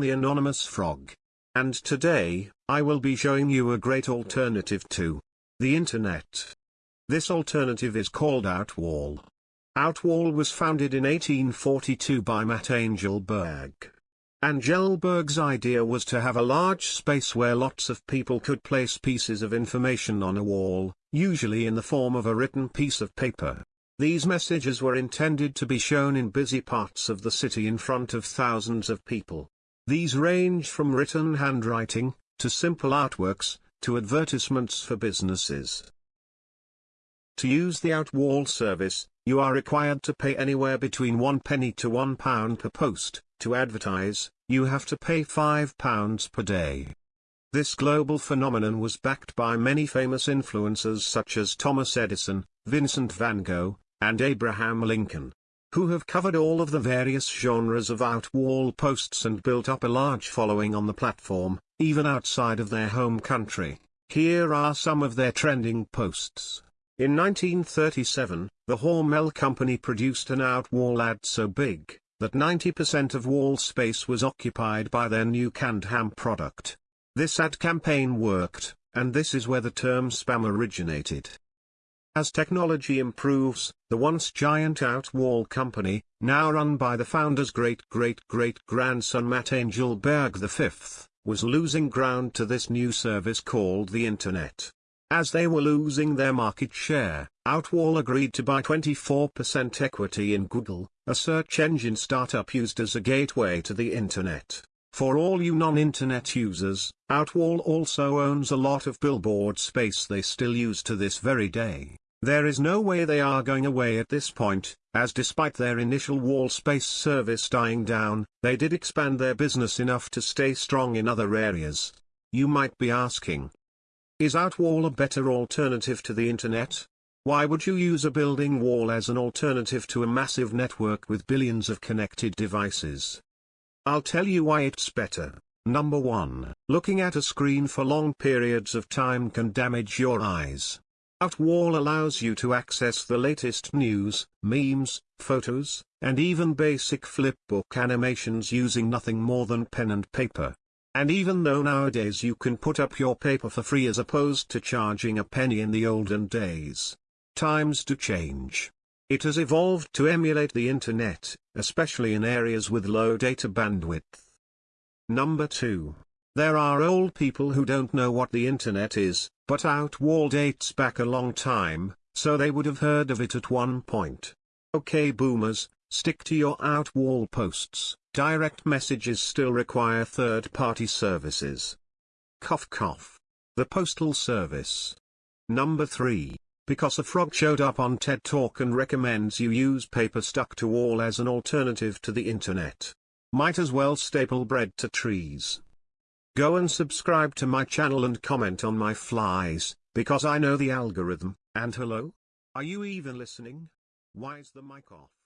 the anonymous frog. And today, I will be showing you a great alternative to the internet. This alternative is called Outwall. Outwall was founded in 1842 by Matt Angelberg. Angelberg's idea was to have a large space where lots of people could place pieces of information on a wall, usually in the form of a written piece of paper. These messages were intended to be shown in busy parts of the city in front of thousands of people. These range from written handwriting, to simple artworks, to advertisements for businesses. To use the Outwall service, you are required to pay anywhere between one penny to one pound per post. To advertise, you have to pay five pounds per day. This global phenomenon was backed by many famous influencers such as Thomas Edison, Vincent van Gogh, and Abraham Lincoln, who have covered all of the various genres of outwall posts and built up a large following on the platform, even outside of their home country. Here are some of their trending posts. In 1937, the Hormel company produced an outwall ad so big, that 90% of wall space was occupied by their new canned ham product. This ad campaign worked, and this is where the term spam originated. As technology improves, the once giant Outwall company, now run by the founder's great-great-great-grandson Matt Angelberg V, was losing ground to this new service called the Internet. As they were losing their market share, Outwall agreed to buy 24% equity in Google, a search engine startup used as a gateway to the Internet. For all you non-internet users, Outwall also owns a lot of billboard space they still use to this very day. There is no way they are going away at this point, as despite their initial wall space service dying down, they did expand their business enough to stay strong in other areas. You might be asking, is Outwall a better alternative to the internet? Why would you use a building wall as an alternative to a massive network with billions of connected devices? I'll tell you why it's better. Number 1. Looking at a screen for long periods of time can damage your eyes. Outwall allows you to access the latest news, memes, photos, and even basic flipbook animations using nothing more than pen and paper. And even though nowadays you can put up your paper for free as opposed to charging a penny in the olden days, times do change. It has evolved to emulate the internet, especially in areas with low data bandwidth. Number 2. There are old people who don't know what the internet is, but Outwall dates back a long time, so they would have heard of it at one point. Okay boomers, stick to your Outwall posts. Direct messages still require third-party services. Cough cough. The Postal Service. Number 3. Because a frog showed up on TED Talk and recommends you use paper stuck to wall as an alternative to the internet. Might as well staple bread to trees. Go and subscribe to my channel and comment on my flies, because I know the algorithm, and hello? Are you even listening? Why's the mic off?